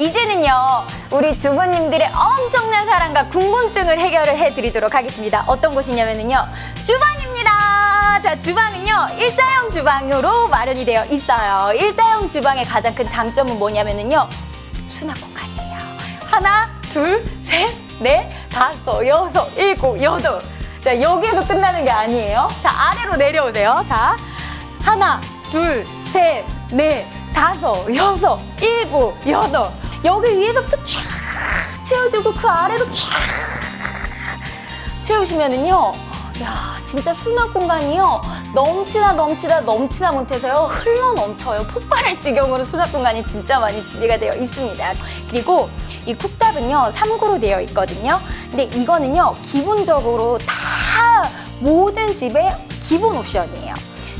이제는요 우리 주부님들의 엄청난 사랑과 궁금증을 해결을 해드리도록 하겠습니다. 어떤 곳이냐면요 주방입니다. 자 주방은요 일자형 주방으로 마련이 되어 있어요. 일자형 주방의 가장 큰 장점은 뭐냐면요 수납 공간이에요. 하나, 둘, 셋, 넷, 다섯, 여섯, 일곱, 여덟. 자 여기에서 끝나는 게 아니에요. 자 아래로 내려오세요. 자 하나, 둘, 셋, 넷, 다섯, 여섯, 일곱, 여덟. 여기 위에서부터 쫙 채워주고 그 아래로 쫙 채우시면은요. 야, 진짜 수납 공간이요. 넘치다 넘치다 넘치다 못해서요. 흘러 넘쳐요. 폭발할 지경으로 수납 공간이 진짜 많이 준비가 되어 있습니다. 그리고 이 쿡탑은요. 3구로 되어 있거든요. 근데 이거는요. 기본적으로 다 모든 집의 기본 옵션이에요.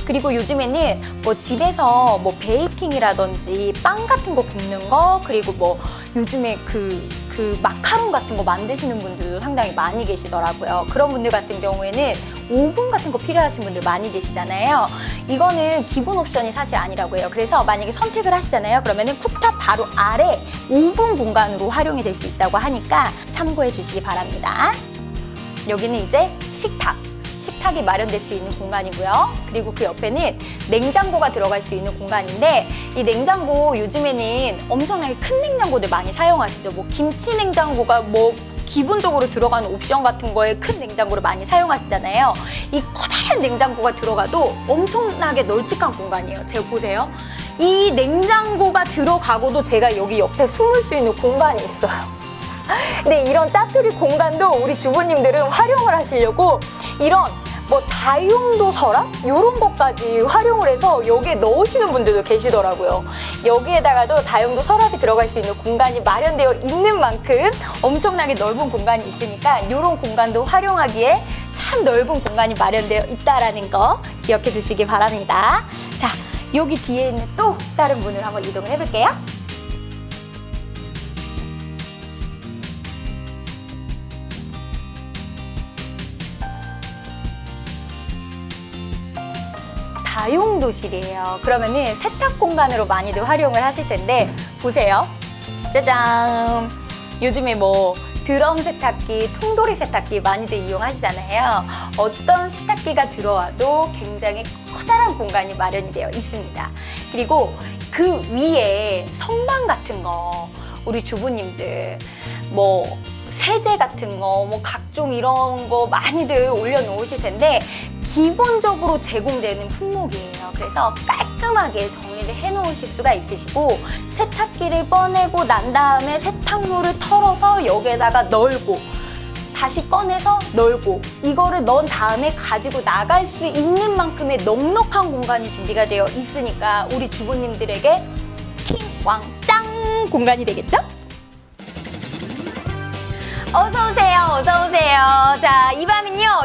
그리고 요즘에는 뭐 집에서 뭐 베이킹이라든지 빵 같은 거 굽는 거 그리고 뭐 요즘에 그, 그 마카롱 같은 거 만드시는 분들도 상당히 많이 계시더라고요. 그런 분들 같은 경우에는 오븐 같은 거 필요하신 분들 많이 계시잖아요. 이거는 기본 옵션이 사실 아니라고 해요. 그래서 만약에 선택을 하시잖아요. 그러면은 쿡탑 바로 아래 오븐 공간으로 활용이 될 수 있다고 하니까 참고해 주시기 바랍니다. 여기는 이제 식탁. 식탁이 마련될 수 있는 공간이고요. 그리고 그 옆에는 냉장고가 들어갈 수 있는 공간인데 이 냉장고 요즘에는 엄청나게 큰 냉장고들 많이 사용하시죠. 뭐 김치 냉장고가 뭐 기본적으로 들어가는 옵션 같은 거에 큰 냉장고를 많이 사용하시잖아요. 이 커다란 냉장고가 들어가도 엄청나게 널찍한 공간이에요. 제가 보세요. 이 냉장고가 들어가고도 제가 여기 옆에 숨을 수 있는 공간이 있어요. 근데 이런 짜투리 공간도 우리 주부님들은 활용을 하시려고 이런 뭐 다용도 서랍? 이런 것까지 활용을 해서 여기에 넣으시는 분들도 계시더라고요. 여기에다가도 다용도 서랍이 들어갈 수 있는 공간이 마련되어 있는 만큼 엄청나게 넓은 공간이 있으니까 이런 공간도 활용하기에 참 넓은 공간이 마련되어 있다는 거 기억해 두시기 바랍니다. 자, 여기 뒤에 있는 또 다른 문을 한번 이동을 해볼게요. 다용도실이에요. 그러면은 세탁 공간으로 많이들 활용을 하실 텐데 보세요. 짜잔! 요즘에 뭐 드럼 세탁기, 통돌이 세탁기 많이들 이용하시잖아요. 어떤 세탁기가 들어와도 굉장히 커다란 공간이 마련이 되어 있습니다. 그리고 그 위에 선반 같은 거 우리 주부님들 뭐 세제 같은 거, 뭐 각종 이런 거 많이들 올려놓으실 텐데 기본적으로 제공되는 품목이에요. 그래서 깔끔하게 정리를 해놓으실 수가 있으시고 세탁기를 꺼내고 난 다음에 세탁물을 털어서 여기에다가 널고 다시 꺼내서 널고 이거를 넣은 다음에 가지고 나갈 수 있는 만큼의 넉넉한 공간이 준비가 되어 있으니까 우리 주부님들에게 킹왕짱 공간이 되겠죠? 어서오세요, 어서오세요. 자, 이 방은요,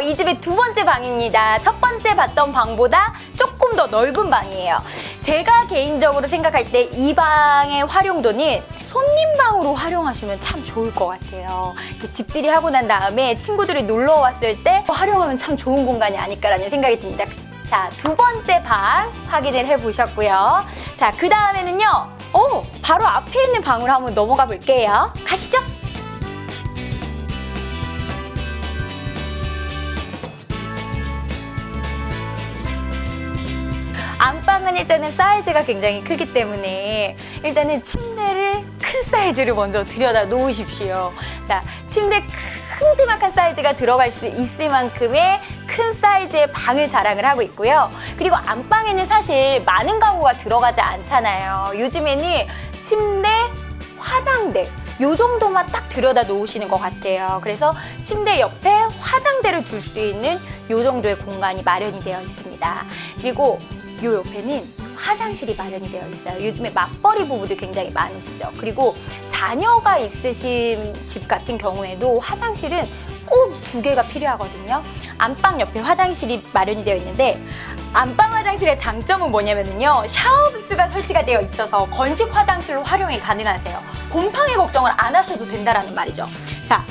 이 집의 두 번째 방입니다. 첫 번째 봤던 방보다 조금 더 넓은 방이에요. 제가 개인적으로 생각할 때 이 방의 활용도는 손님방으로 활용하시면 참 좋을 것 같아요. 집들이 하고 난 다음에 친구들이 놀러 왔을 때 활용하면 참 좋은 공간이 아닐까라는 생각이 듭니다. 자, 두 번째 방 확인을 해보셨고요. 자, 그 다음에는요, 오, 바로 앞에 있는 방으로 한번 넘어가 볼게요. 가시죠. 안방은 일단은 사이즈가 굉장히 크기 때문에 일단은 침대를 큰 사이즈를 먼저 들여다 놓으십시오. 자, 침대 큼지막한 사이즈가 들어갈 수 있을 만큼의 큰 사이즈의 방을 자랑을 하고 있고요. 그리고 안방에는 사실 많은 가구가 들어가지 않잖아요. 요즘에는 침대, 화장대 요 정도만 딱 들여다 놓으시는 것 같아요. 그래서 침대 옆에 화장대를 둘 수 있는 요 정도의 공간이 마련이 되어 있습니다. 그리고 요 옆에는 화장실이 마련이 되어 있어요. 요즘에 맞벌이 부부들 굉장히 많으시죠. 그리고 자녀가 있으신 집 같은 경우에도 화장실은 꼭 두 개가 필요하거든요. 안방 옆에 화장실이 마련이 되어 있는데 안방 화장실의 장점은 뭐냐면요. 샤워 부스가 설치가 되어 있어서 건식 화장실로 활용이 가능하세요. 곰팡이 걱정을 안 하셔도 된다는 말이죠. 자,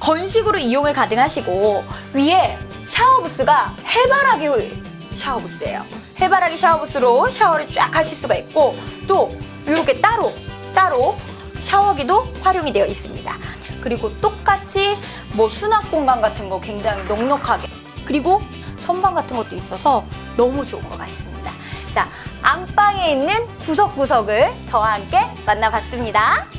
건식으로 이용을 가능하시고 위에 샤워 부스가 해바라기 샤워 부스예요. 해바라기 샤워 부스로 샤워를 쫙 하실 수가 있고 또 이렇게 따로 따로 샤워기도 활용이 되어 있습니다. 그리고 똑같이 뭐 수납 공간 같은 거 굉장히 넉넉하게 그리고 선반 같은 것도 있어서 너무 좋은 것 같습니다. 자, 안방에 있는 구석구석을 저와 함께 만나봤습니다.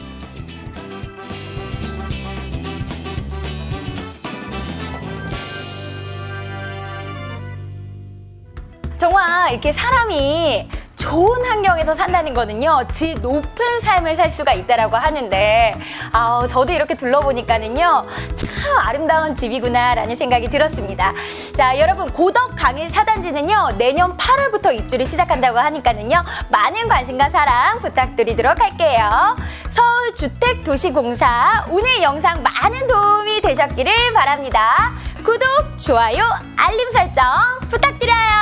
정말 이렇게 사람이 좋은 환경에서 산다는 거는요, 질 높은 삶을 살 수가 있다라고 하는데, 아, 저도 이렇게 둘러보니까는요, 참 아름다운 집이구나 라는 생각이 들었습니다. 자, 여러분, 고덕 강일 사단지는요, 내년 8월부터 입주를 시작한다고 하니까는요, 많은 관심과 사랑 부탁드리도록 할게요. 서울주택도시공사, 오늘 영상 많은 도움이 되셨기를 바랍니다. 구독, 좋아요, 알림 설정 부탁드려요.